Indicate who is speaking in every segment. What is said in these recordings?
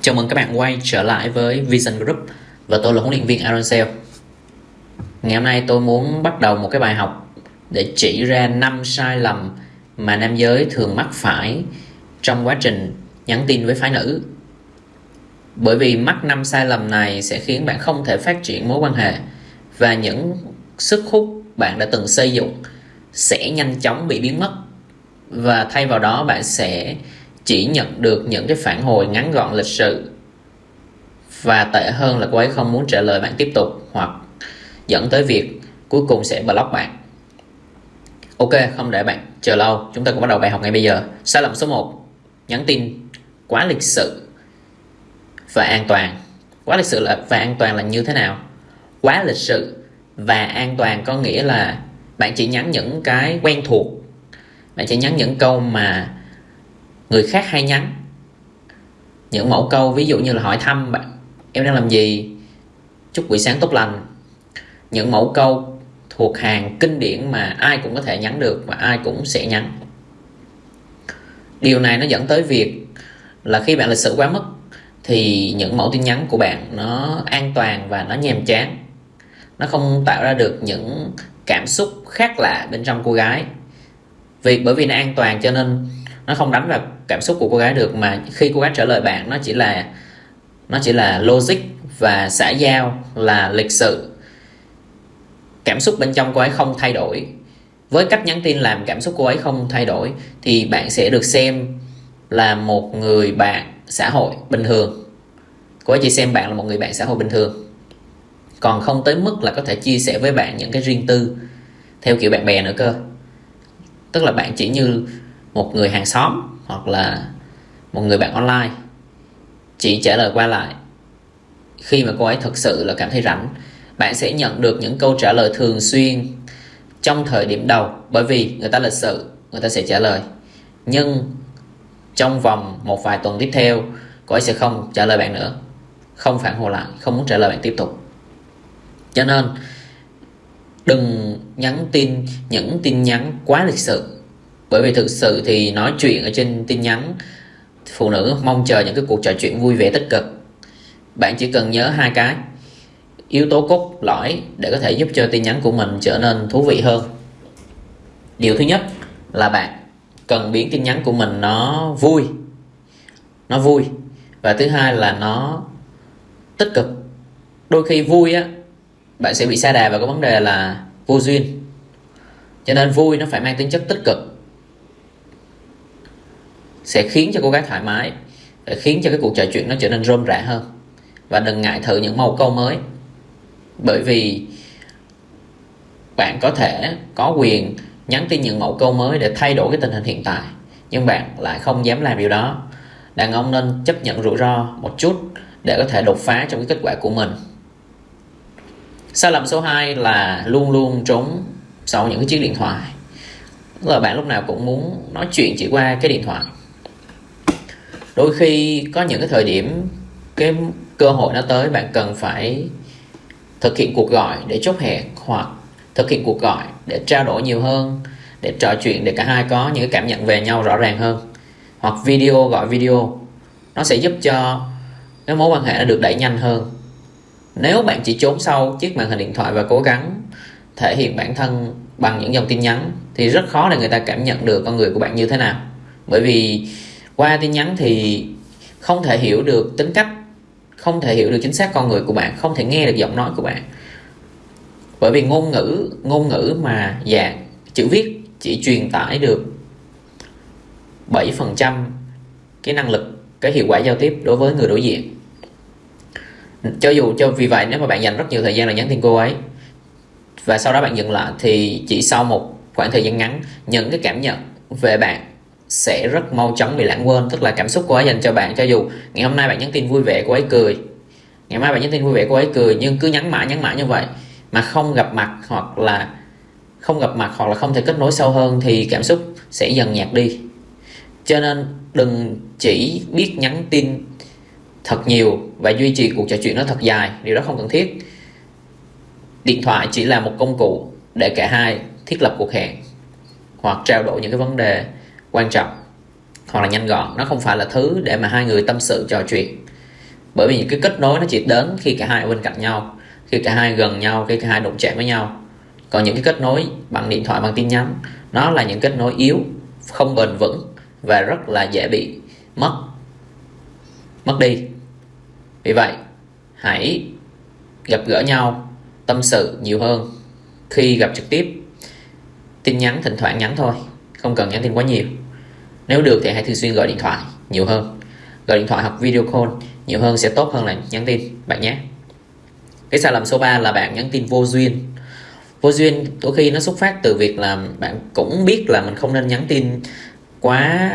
Speaker 1: Chào mừng các bạn quay trở lại với Vision Group và tôi là huấn luyện viên Aaron Sale. Ngày hôm nay tôi muốn bắt đầu một cái bài học để chỉ ra 5 sai lầm mà nam giới thường mắc phải trong quá trình nhắn tin với phái nữ. Bởi vì mắc 5 sai lầm này sẽ khiến bạn không thể phát triển mối quan hệ và những sức hút bạn đã từng xây dựng sẽ nhanh chóng bị biến mất và thay vào đó bạn sẽ chỉ nhận được những cái phản hồi ngắn gọn lịch sự. Và tệ hơn là cô ấy không muốn trả lời bạn tiếp tục hoặc dẫn tới việc cuối cùng sẽ block bạn. Ok, không để bạn chờ lâu. Chúng ta cũng bắt đầu bài học ngay bây giờ. Sai lầm số 1 nhắn tin quá lịch sự và an toàn. Quá lịch sự là, và an toàn là như thế nào? Quá lịch sự và an toàn có nghĩa là bạn chỉ nhắn những cái quen thuộc. Bạn chỉ nhắn những câu mà người khác hay nhắn. Những mẫu câu ví dụ như là hỏi thăm bạn, em đang làm gì? Chúc buổi sáng tốt lành. Những mẫu câu thuộc hàng kinh điển mà ai cũng có thể nhắn được và ai cũng sẽ nhắn. Điều này nó dẫn tới việc là khi bạn lịch sự quá mức, thì những mẫu tin nhắn của bạn nó an toàn và nó nhàm chán. Nó không tạo ra được những cảm xúc khác lạ bên trong cô gái. Vì, bởi vì nó an toàn cho nên nó không đánh vào cảm xúc của cô gái được, mà khi cô gái trả lời bạn, nó chỉ là, nó chỉ là logic và xã giao là lịch sự. Cảm xúc bên trong cô ấy không thay đổi. Với cách nhắn tin làm cảm xúc cô ấy không thay đổi, thì bạn sẽ được xem là một người bạn xã hội bình thường. Cô ấy chỉ xem bạn là một người bạn xã hội bình thường. Còn không tới mức là có thể chia sẻ với bạn những cái riêng tư theo kiểu bạn bè nữa cơ. Tức là bạn chỉ như một người hàng xóm hoặc là một người bạn online. Chỉ trả lời qua lại, khi mà cô ấy thực sự là cảm thấy rảnh, bạn sẽ nhận được những câu trả lời thường xuyên trong thời điểm đầu, bởi vì người ta lịch sự, người ta sẽ trả lời. Nhưng trong vòng một vài tuần tiếp theo, cô ấy sẽ không trả lời bạn nữa, không phản hồi lại, không muốn trả lời bạn tiếp tục. Cho nên, đừng nhắn tin, những tin nhắn quá lịch sự bởi vì thực sự thì nói chuyện ở trên tin nhắn, phụ nữ mong chờ những cái cuộc trò chuyện vui vẻ tích cực. Bạn chỉ cần nhớ hai cái. Yếu tố cốt lõi để có thể giúp cho tin nhắn của mình trở nên thú vị hơn. Điều thứ nhất là bạn cần biến tin nhắn của mình nó vui. Nó vui. Và thứ hai là nó tích cực. Đôi khi vui á, bạn sẽ bị xa đà vào cái vấn đề là vô duyên. Cho nên vui nó phải mang tính chất tích cực sẽ khiến cho cô gái thoải mái khiến cho cái cuộc trò chuyện nó trở nên rôm rã hơn. Và đừng ngại thử những màu câu mới. Bởi vì bạn có thể có quyền nhắn tin những mẫu câu mới để thay đổi cái tình hình hiện tại, nhưng bạn lại không dám làm điều đó. Đàn ông nên chấp nhận rủi ro một chút để có thể đột phá trong cái kết quả của mình. Sai lầm số 2 là luôn luôn trốn sau những cái chiếc điện thoại. Tức là bạn lúc nào cũng muốn nói chuyện chỉ qua cái điện thoại đôi khi có những cái thời điểm, cái cơ hội nó tới, bạn cần phải thực hiện cuộc gọi để chốt hẹn hoặc thực hiện cuộc gọi để trao đổi nhiều hơn, để trò chuyện để cả hai có những cái cảm nhận về nhau rõ ràng hơn. Hoặc video, gọi video, nó sẽ giúp cho cái mối quan hệ nó được đẩy nhanh hơn. Nếu bạn chỉ trốn sau chiếc màn hình điện thoại và cố gắng thể hiện bản thân bằng những dòng tin nhắn, thì rất khó để người ta cảm nhận được con người của bạn như thế nào. Bởi vì qua tin nhắn thì không thể hiểu được tính cách, không thể hiểu được chính xác con người của bạn, không thể nghe được giọng nói của bạn. Bởi vì ngôn ngữ ngôn ngữ mà dạng chữ viết chỉ truyền tải được 7% cái năng lực, cái hiệu quả giao tiếp đối với người đối diện. Cho dù, cho vì vậy nếu mà bạn dành rất nhiều thời gian là nhắn tin cô ấy và sau đó bạn dừng lại thì chỉ sau một khoảng thời gian ngắn, những cái cảm nhận về bạn sẽ rất mau chóng bị lãng quên, tức là cảm xúc của ấy dành cho bạn. Cho dù ngày hôm nay bạn nhắn tin vui vẻ của ấy cười. Ngày mai bạn nhắn tin vui vẻ của ấy cười, nhưng cứ nhắn mãi nhắn mãi như vậy mà không gặp mặt hoặc là không gặp mặt hoặc là không thể kết nối sâu hơn thì cảm xúc sẽ dần nhạt đi. Cho nên đừng chỉ biết nhắn tin thật nhiều và duy trì cuộc trò chuyện nó thật dài, điều đó không cần thiết. Điện thoại chỉ là một công cụ để cả hai thiết lập cuộc hẹn hoặc trao đổi những cái vấn đề quan trọng, hoặc là nhanh gọn. Nó không phải là thứ để mà hai người tâm sự, trò chuyện. Bởi vì những cái kết nối nó chỉ đến khi cả hai ở bên cạnh nhau, khi cả hai gần nhau, khi cả hai đụng chạm với nhau. Còn những cái kết nối bằng điện thoại, bằng tin nhắn, nó là những kết nối yếu, không bền vững và rất là dễ bị mất mất đi. Vì vậy, hãy gặp gỡ nhau, tâm sự nhiều hơn khi gặp trực tiếp. Tin nhắn, thỉnh thoảng nhắn thôi, không cần nhắn tin quá nhiều nếu được thì hãy thường xuyên gọi điện thoại nhiều hơn. Gọi điện thoại hoặc video call nhiều hơn sẽ tốt hơn là nhắn tin, bạn nhé. Cái sai lầm số 3 là bạn nhắn tin vô duyên. Vô duyên đôi khi nó xuất phát từ việc là bạn cũng biết là mình không nên nhắn tin quá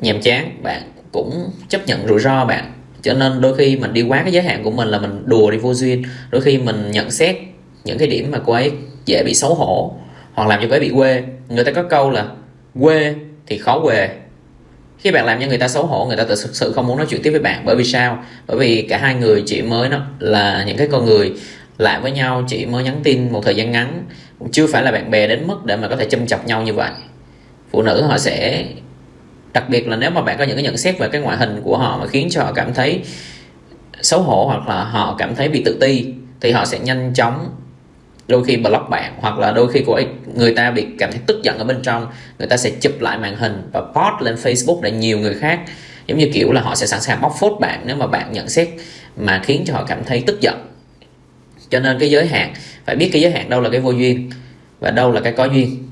Speaker 1: nhàm chán, bạn cũng chấp nhận rủi ro bạn. Cho nên đôi khi mình đi quá cái giới hạn của mình là mình đùa đi vô duyên. Đôi khi mình nhận xét những cái điểm mà cô ấy dễ bị xấu hổ hoặc làm cho cô ấy bị quê. Người ta có câu là quê thì khó quê khi bạn làm cho người ta xấu hổ, người ta thực sự không muốn nói chuyện tiếp với bạn. Bởi vì sao? Bởi vì cả hai người chỉ mới nó là những cái con người lại với nhau. Chỉ mới nhắn tin một thời gian ngắn cũng chưa phải là bạn bè đến mức để mà có thể châm chọc nhau như vậy. Phụ nữ họ sẽ, đặc biệt là nếu mà bạn có những cái nhận xét về cái ngoại hình của họ mà khiến cho họ cảm thấy xấu hổ hoặc là họ cảm thấy bị tự ti, thì họ sẽ nhanh chóng đôi khi block bạn, hoặc là đôi khi của người ta bị cảm thấy tức giận ở bên trong, người ta sẽ chụp lại màn hình và post lên Facebook để nhiều người khác, giống như kiểu là họ sẽ sẵn sàng bóc phốt bạn nếu mà bạn nhận xét mà khiến cho họ cảm thấy tức giận. Cho nên cái giới hạn, phải biết cái giới hạn đâu là cái vô duyên và đâu là cái có duyên.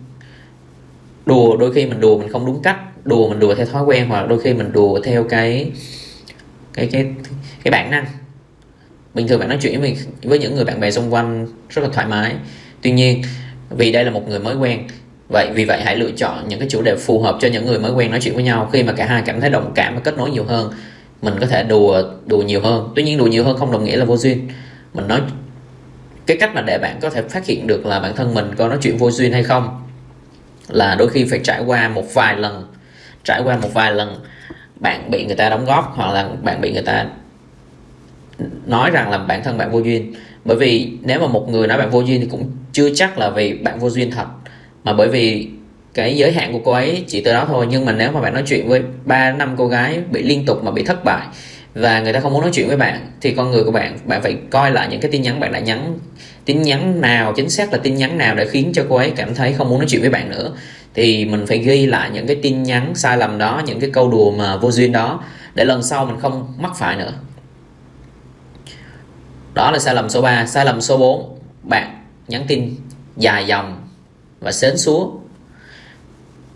Speaker 1: Đùa đôi khi mình đùa mình không đúng cách, đùa mình đùa theo thói quen, hoặc đôi khi mình đùa theo cái cái cái cái bản năng bình thường bạn nói chuyện với, với những người bạn bè xung quanh rất là thoải mái. Tuy nhiên vì đây là một người mới quen vậy vì vậy hãy lựa chọn những cái chủ đề phù hợp cho những người mới quen nói chuyện với nhau. Khi mà cả hai cảm thấy đồng cảm và kết nối nhiều hơn mình có thể đùa đùa nhiều hơn. Tuy nhiên đùa nhiều hơn không đồng nghĩa là vô duyên. Mình nói cái cách mà để bạn có thể phát hiện được là bản thân mình có nói chuyện vô duyên hay không là đôi khi phải trải qua một vài lần. Trải qua một vài lần bạn bị người ta đóng góp hoặc là bạn bị người ta nói rằng là bản thân bạn vô duyên. Bởi vì nếu mà một người nói bạn vô duyên thì cũng chưa chắc là vì bạn vô duyên thật. Mà bởi vì cái giới hạn của cô ấy chỉ từ đó thôi. Nhưng mà nếu mà bạn nói chuyện với ba, năm cô gái bị liên tục mà bị thất bại và người ta không muốn nói chuyện với bạn, thì con người của bạn bạn phải coi lại những cái tin nhắn bạn đã nhắn. Tin nhắn nào, chính xác là tin nhắn nào để khiến cho cô ấy cảm thấy không muốn nói chuyện với bạn nữa. Thì mình phải ghi lại những cái tin nhắn sai lầm đó, những cái câu đùa mà vô duyên đó, để lần sau mình không mắc phải nữa đó là sai lầm số 3 sai lầm số 4 bạn nhắn tin dài dòng và sến súa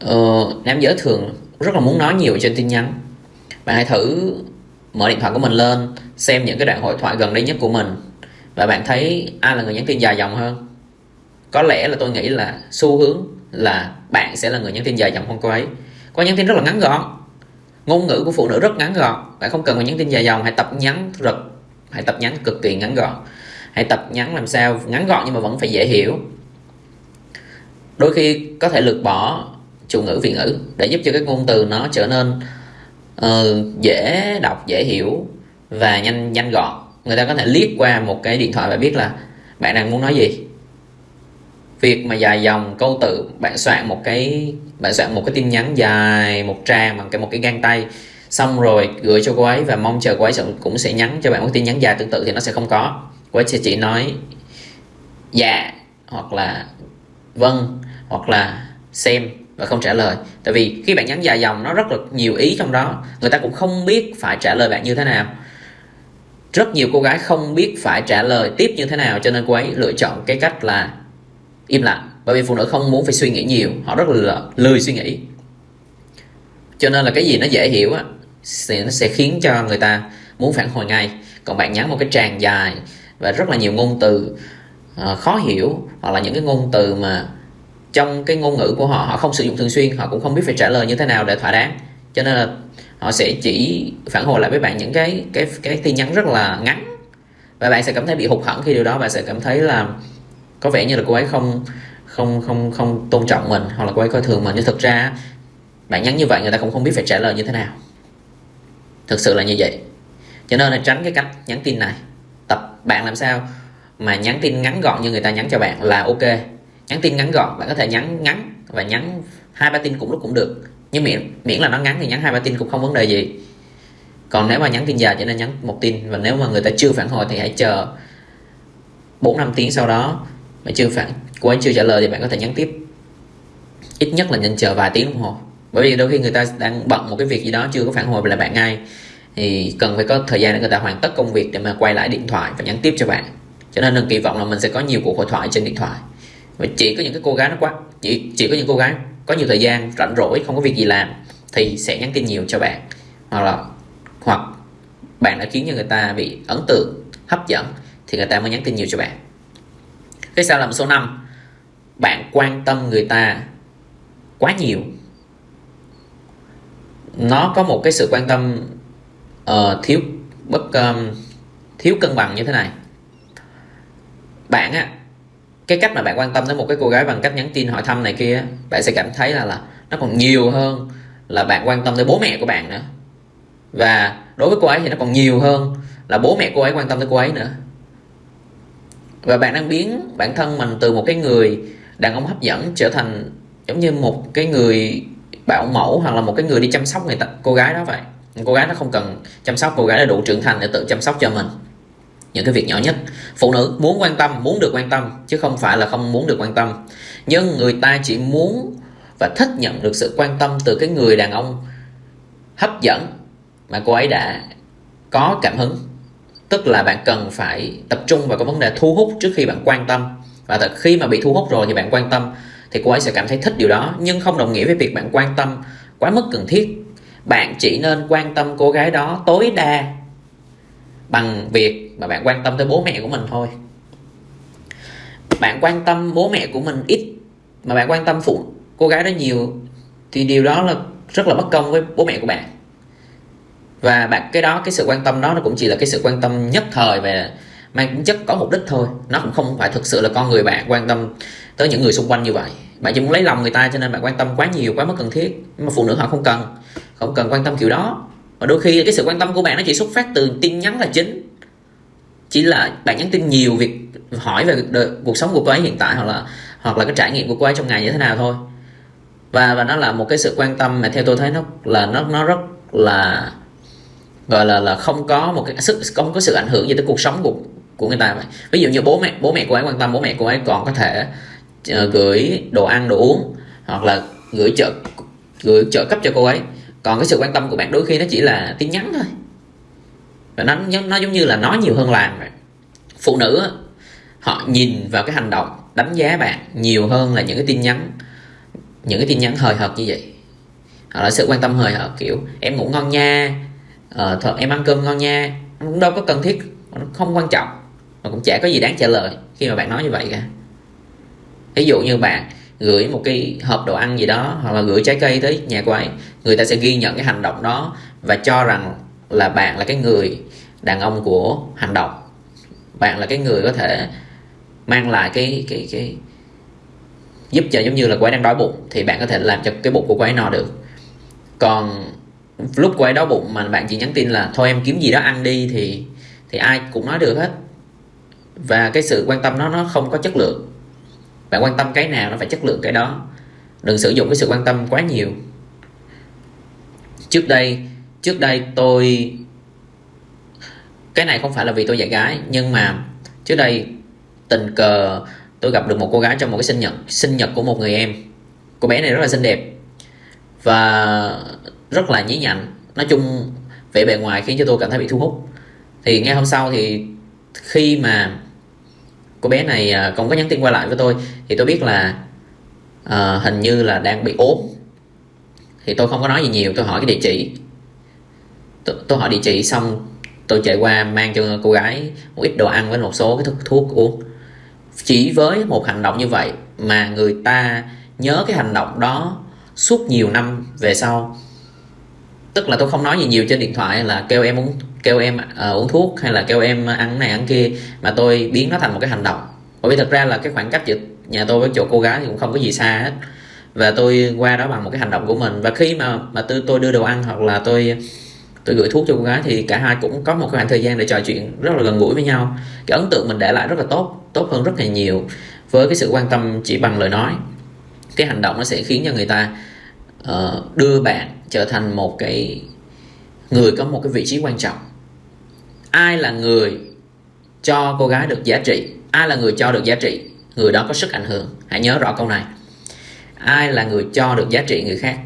Speaker 1: ờ, nam giới thường rất là muốn nói nhiều trên tin nhắn. Bạn hãy thử mở điện thoại của mình lên xem những cái đoạn hội thoại gần đây nhất của mình và bạn thấy ai là người nhắn tin dài dòng hơn. Có lẽ là tôi nghĩ là xu hướng là bạn sẽ là người nhắn tin dài dòng hơn cô ấy. Có nhắn tin rất là ngắn gọn. Ngôn ngữ của phụ nữ rất ngắn gọn. Bạn không cần phải nhắn tin dài dòng hãy tập nhắn thật hãy tập nhắn cực kỳ ngắn gọn. Hãy tập nhắn làm sao? Ngắn gọn nhưng mà vẫn phải dễ hiểu. Đôi khi có thể lược bỏ chủ ngữ vị ngữ để giúp cho cái ngôn từ nó trở nên uh, dễ đọc dễ hiểu và nhanh nhanh gọn. Người ta có thể liếc qua một cái điện thoại và biết là bạn đang muốn nói gì. Việc mà dài dòng câu từ bạn soạn một cái bạn soạn một cái tin nhắn dài một trang bằng cái một cái gang tay xong rồi, gửi cho cô ấy và mong chờ cô ấy cũng sẽ nhắn cho bạn một tin nhắn dài tương tự thì nó sẽ không có. Cô ấy sẽ chỉ nói dạ hoặc là vâng hoặc là, xem, và không trả lời. Tại vì khi bạn nhắn dài dòng, nó rất là nhiều ý trong đó. Người ta cũng không biết phải trả lời bạn như thế nào. Rất nhiều cô gái không biết phải trả lời tiếp như thế nào, cho nên cô ấy lựa chọn cái cách là im lặng. Bởi vì phụ nữ không muốn phải suy nghĩ nhiều, họ rất là lười suy nghĩ. Cho nên là cái gì nó dễ hiểu á sẽ, nó sẽ khiến cho người ta muốn phản hồi ngay. Còn bạn nhắn một cái tràng dài và rất là nhiều ngôn từ uh, khó hiểu hoặc là những cái ngôn từ mà trong cái ngôn ngữ của họ họ không sử dụng thường xuyên họ cũng không biết phải trả lời như thế nào để thỏa đáng. Cho nên là họ sẽ chỉ phản hồi lại với bạn những cái cái cái tin nhắn rất là ngắn. Và bạn sẽ cảm thấy bị hụt hẫng khi điều đó bạn sẽ cảm thấy là có vẻ như là cô ấy không không không không tôn trọng mình hoặc là cô ấy coi thường mình. Nhưng thực ra bạn nhắn như vậy người ta cũng không biết phải trả lời như thế nào thực sự là như vậy. Cho nên là tránh cái cách nhắn tin này. Tập bạn làm sao mà nhắn tin ngắn gọn như người ta nhắn cho bạn là ok. Nhắn tin ngắn gọn, bạn có thể nhắn ngắn và nhắn hai ba tin cũng lúc cũng được. Nhưng miễn miễn là nó ngắn thì nhắn hai ba tin cũng không vấn đề gì. Còn nếu mà nhắn tin dài cho nên nhắn một tin và nếu mà người ta chưa phản hồi thì hãy chờ 4 năm tiếng sau đó. Mà chưa phản, cô ấy chưa trả lời thì bạn có thể nhắn tiếp. Ít nhất là nên chờ vài tiếng đồng hồ bởi vì đôi khi người ta đang bận một cái việc gì đó chưa có phản hồi lại bạn ngay thì cần phải có thời gian để người ta hoàn tất công việc để mà quay lại điện thoại và nhắn tiếp cho bạn. Cho nên đừng kỳ vọng là mình sẽ có nhiều cuộc hội thoại trên điện thoại. Và chỉ có những cái cô gái nó quá, chỉ chỉ có những cô gái có nhiều thời gian, rảnh rỗi, không có việc gì làm thì sẽ nhắn tin nhiều cho bạn. Hoặc là, hoặc bạn đã khiến cho người ta bị ấn tượng, hấp dẫn thì người ta mới nhắn tin nhiều cho bạn. Cái sai lầm số 5 bạn quan tâm người ta quá nhiều nó có một cái sự quan tâm uh, thiếu bất um, thiếu cân bằng như thế này. Bạn á cái cách mà bạn quan tâm tới một cái cô gái bằng cách nhắn tin hỏi thăm này kia bạn sẽ cảm thấy là là nó còn nhiều hơn là bạn quan tâm tới bố mẹ của bạn nữa. Và đối với cô ấy thì nó còn nhiều hơn là bố mẹ cô ấy quan tâm tới cô ấy nữa. Và bạn đang biến bản thân mình từ một cái người đàn ông hấp dẫn trở thành giống như một cái người bảo mẫu hoặc là một cái người đi chăm sóc người ta, cô gái đó vậy. Cô gái nó không cần chăm sóc, cô gái đã đủ trưởng thành để tự chăm sóc cho mình. Những cái việc nhỏ nhất. Phụ nữ muốn quan tâm, muốn được quan tâm, chứ không phải là không muốn được quan tâm. Nhưng người ta chỉ muốn và thích nhận được sự quan tâm từ cái người đàn ông hấp dẫn mà cô ấy đã có cảm hứng. Tức là bạn cần phải tập trung vào cái vấn đề thu hút trước khi bạn quan tâm. Và khi mà bị thu hút rồi thì bạn quan tâm thì cô ấy sẽ cảm thấy thích điều đó. Nhưng không đồng nghĩa với việc bạn quan tâm quá mức cần thiết. Bạn chỉ nên quan tâm cô gái đó tối đa bằng việc mà bạn quan tâm tới bố mẹ của mình thôi. Bạn quan tâm bố mẹ của mình ít, mà bạn quan tâm phụ cô gái đó nhiều, thì điều đó là rất là bất công với bố mẹ của bạn. Và bạn, cái đó, cái sự quan tâm đó nó cũng chỉ là cái sự quan tâm nhất thời về mang tính chất có mục đích thôi. Nó cũng không phải thực sự là con người bạn quan tâm tới những người xung quanh như vậy. Bạn chỉ muốn lấy lòng người ta cho nên bạn quan tâm quá nhiều quá mức cần thiết. Nhưng mà phụ nữ họ không cần. Không cần quan tâm kiểu đó. Và đôi khi cái sự quan tâm của bạn nó chỉ xuất phát từ tin nhắn là chính. Chỉ là bạn nhắn tin nhiều việc hỏi về đời, cuộc sống của cô ấy hiện tại hoặc là hoặc là cái trải nghiệm của cô ấy trong ngày như thế nào thôi. Và và nó là một cái sự quan tâm mà theo tôi thấy nó là nó nó rất là gọi là là không có một cái sức không có sự ảnh hưởng gì tới cuộc sống của của người ta vậy. Ví dụ như bố mẹ bố mẹ cô ấy quan tâm bố mẹ cô ấy còn có thể uh, gửi đồ ăn đồ uống hoặc là gửi trợ gửi trợ cấp cho cô ấy. Còn cái sự quan tâm của bạn đôi khi nó chỉ là tin nhắn thôi. Và nó nó giống như là nói nhiều hơn làm vậy. Phụ nữ họ nhìn vào cái hành động đánh giá bạn nhiều hơn là những cái tin nhắn những cái tin nhắn hời hợt như vậy. Hoặc là sự quan tâm hời hợt kiểu em ngủ ngon nha ờ, thật em ăn cơm ngon nha. Cũng đâu có cần thiết nó không quan trọng mà cũng chả có gì đáng trả lời khi mà bạn nói như vậy cả. Ví dụ như bạn gửi một cái hộp đồ ăn gì đó, hoặc là gửi trái cây tới nhà cô ấy, người ta sẽ ghi nhận cái hành động đó và cho rằng là bạn là cái người đàn ông của hành động. Bạn là cái người có thể mang lại cái cái cái, giúp cho giống như là cô ấy đang đói bụng, thì bạn có thể làm cho cái bụng của cô ấy no được. Còn lúc cô ấy đói bụng mà bạn chỉ nhắn tin là thôi em kiếm gì đó ăn đi thì thì ai cũng nói được hết và cái sự quan tâm nó nó không có chất lượng. Bạn quan tâm cái nào nó phải chất lượng cái đó. Đừng sử dụng cái sự quan tâm quá nhiều. Trước đây trước đây tôi, cái này không phải là vì tôi dạy gái, nhưng mà trước đây tình cờ, tôi gặp được một cô gái trong một cái sinh nhật sinh nhật của một người em. Cô bé này rất là xinh đẹp và rất là nhí nhảnh nói chung, vẻ bề ngoài khiến cho tôi cảm thấy bị thu hút. Thì ngay hôm sau thì khi mà cô bé này à, không có nhắn tin qua lại với tôi. Thì tôi biết là uh, hình như là đang bị ốm. Thì tôi không có nói gì nhiều tôi hỏi cái địa chỉ. Tôi, tôi hỏi địa chỉ xong tôi chạy qua mang cho cô gái một ít đồ ăn với một số cái thuốc thuốc uống. Chỉ với một hành động như vậy mà người ta nhớ cái hành động đó suốt nhiều năm về sau tức là tôi không nói gì nhiều trên điện thoại là kêu em uống kêu em uh, uống thuốc hay là kêu em ăn này ăn kia mà tôi biến nó thành một cái hành động. Bởi vì thật ra là cái khoảng cách giữa nhà tôi với chỗ cô gái thì cũng không có gì xa hết. Và tôi qua đó bằng một cái hành động của mình. Và khi mà mà tôi tôi đưa đồ ăn hoặc là tôi tôi gửi thuốc cho cô gái thì cả hai cũng có một cái khoảng thời gian để trò chuyện rất là gần gũi với nhau. Cái ấn tượng mình để lại rất là tốt tốt hơn rất là nhiều với cái sự quan tâm chỉ bằng lời nói. Cái hành động nó sẽ khiến cho người ta uh, đưa bạn trở thành một cái người có một cái vị trí quan trọng. Ai là người cho cô gái được giá trị? Ai là người cho được giá trị? Người đó có sức ảnh hưởng. Hãy nhớ rõ câu này. Ai là người cho được giá trị người khác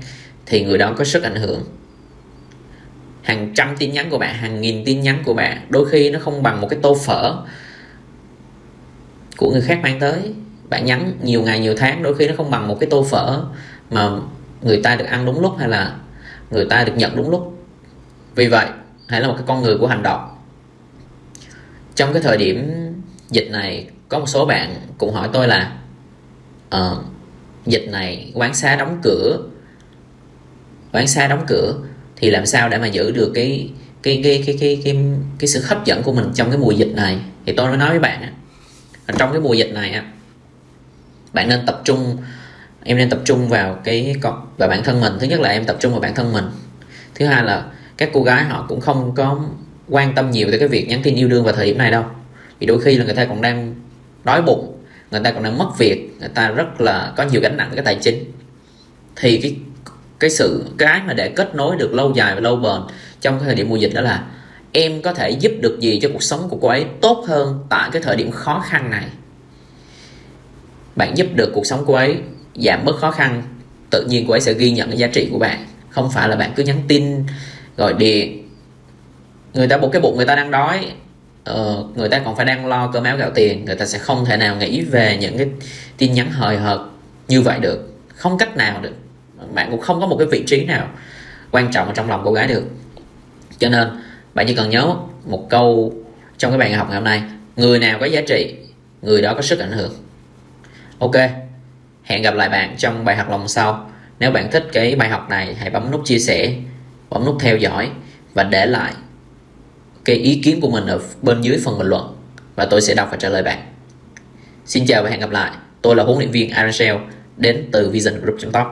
Speaker 1: thì người đó có sức ảnh hưởng. Hàng trăm tin nhắn của bạn hàng nghìn tin nhắn của bạn đôi khi nó không bằng một cái tô phở của người khác mang tới. Bạn nhắn nhiều ngày nhiều tháng đôi khi nó không bằng một cái tô phở mà người ta được ăn đúng lúc hay là người ta được nhận đúng lúc. Vì vậy hãy là một cái con người của hành động. Trong cái thời điểm dịch này có một số bạn cũng hỏi tôi là uh, dịch này quán xá đóng cửa quán xá đóng cửa thì làm sao để mà giữ được cái cái cái cái cái cái, cái sự hấp dẫn của mình trong cái mùa dịch này? Thì tôi mới nói với bạn trong cái mùa dịch này á bạn nên tập trung em nên tập trung vào cái vào bản thân mình. Thứ nhất là em tập trung vào bản thân mình. Thứ hai là các cô gái họ cũng không có quan tâm nhiều tới cái việc nhắn tin yêu đương vào thời điểm này đâu. Vì đôi khi là người ta còn đang đói bụng, người ta còn đang mất việc, người ta rất là có nhiều gánh nặng cái tài chính. Thì cái cái sự, cái mà để kết nối được lâu dài và lâu bền trong cái thời điểm mùa dịch đó là em có thể giúp được gì cho cuộc sống của cô ấy tốt hơn tại cái thời điểm khó khăn này? Bạn giúp được cuộc sống cô ấy giảm bớt khó khăn tự nhiên cô ấy sẽ ghi nhận cái giá trị của bạn. Không phải là bạn cứ nhắn tin gọi điện. Người ta một cái bụng người ta đang đói ờ, người ta còn phải đang lo cơm áo gạo tiền. Người ta sẽ không thể nào nghĩ về những cái tin nhắn hời hợt như vậy được. Không cách nào được. Bạn cũng không có một cái vị trí nào quan trọng ở trong lòng cô gái được. Cho nên bạn chỉ cần nhớ một câu trong cái bài học ngày hôm nay. Người nào có giá trị người đó có sức ảnh hưởng. Ok hẹn gặp lại bạn trong bài học lòng sau. Nếu bạn thích cái bài học này, hãy bấm nút chia sẻ, bấm nút theo dõi và để lại cái ý kiến của mình ở bên dưới phần bình luận và tôi sẽ đọc và trả lời bạn. Xin chào và hẹn gặp lại. Tôi là huấn luyện viên Aaron đến từ Vision Group.top